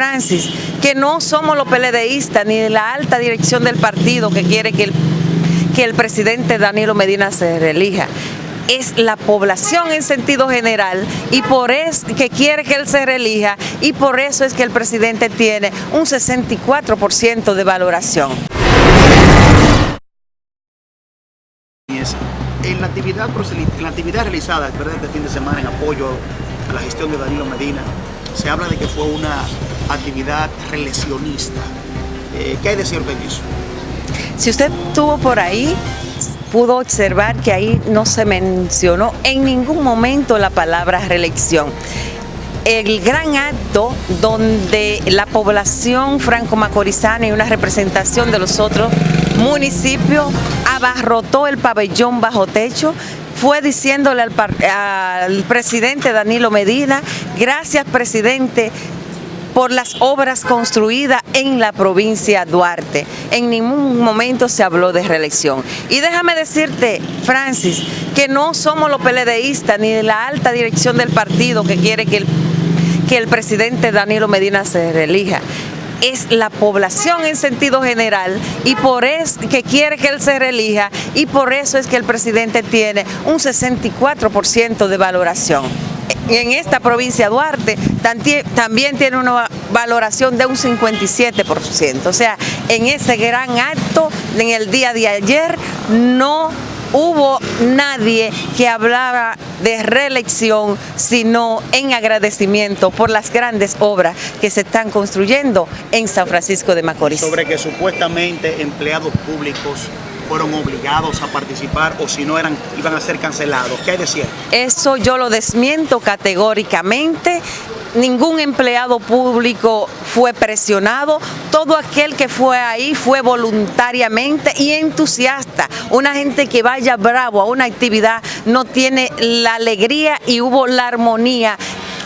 Francis, que no somos los PLDistas ni la alta dirección del partido que quiere que el, que el presidente Danilo Medina se reelija es la población en sentido general y por eso que quiere que él se reelija y por eso es que el presidente tiene un 64% de valoración. En la actividad, en la actividad realizada este fin de semana en apoyo a la gestión de Danilo Medina, se habla de que fue una actividad reeleccionista. Eh, ¿Qué hay de cierto en eso? Si usted estuvo por ahí, pudo observar que ahí no se mencionó en ningún momento la palabra reelección. El gran acto donde la población franco-macorizana y una representación de los otros municipios abarrotó el pabellón bajo techo fue diciéndole al, al, presidente Danilo Medina, gracias presidente, por las obras construidas en la provincia Duarte. En ningún momento se habló de reelección. Y déjame decirte, Francis, que no somos los PLDistas ni la alta dirección del partido que quiere que el, que el presidente Danilo Medina se reelija es la población en sentido general y por eso que quiere que él se reelija y por eso es que el presidente tiene un 64% de valoración en esta provincia Duarte también tiene una valoración de un 57%. O sea, en ese gran acto, en el día de ayer, no hubo nadie que hablara de reelección, sino en agradecimiento por las grandes obras que se están construyendo en San Francisco de Macorís. Sobre que supuestamente empleados públicos fueron obligados a participar o si no eran iban a ser cancelados. ¿Qué hay de cierto? Eso yo lo desmiento categóricamente. Ningún empleado público fue presionado, todo aquel que fue ahí fue voluntariamente y entusiasta. Una gente que vaya bravo a una actividad no tiene la alegría y hubo la armonía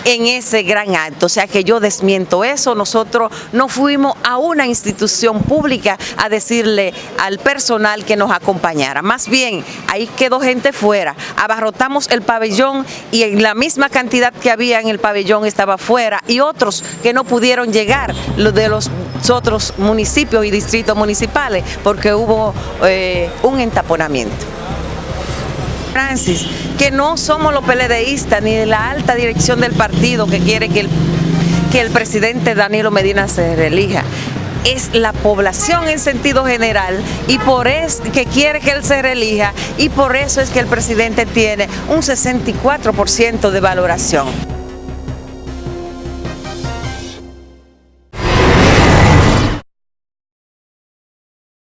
en ese gran acto. O sea que yo desmiento eso. Nosotros no fuimos a una institución pública a decirle al personal que nos acompañara. Más bien, ahí quedó gente fuera. Abarrotamos el pabellón y en la misma cantidad que había en el pabellón estaba fuera y otros que no pudieron llegar, los de los otros municipios y distritos municipales, porque hubo eh, un entaponamiento. Francis, que no somos los PLDistas ni la alta dirección del partido que quiere que el, que el presidente Danilo Medina se reelija es la población en sentido general y por eso que quiere que él se reelija y por eso es que el presidente tiene un 64% de valoración.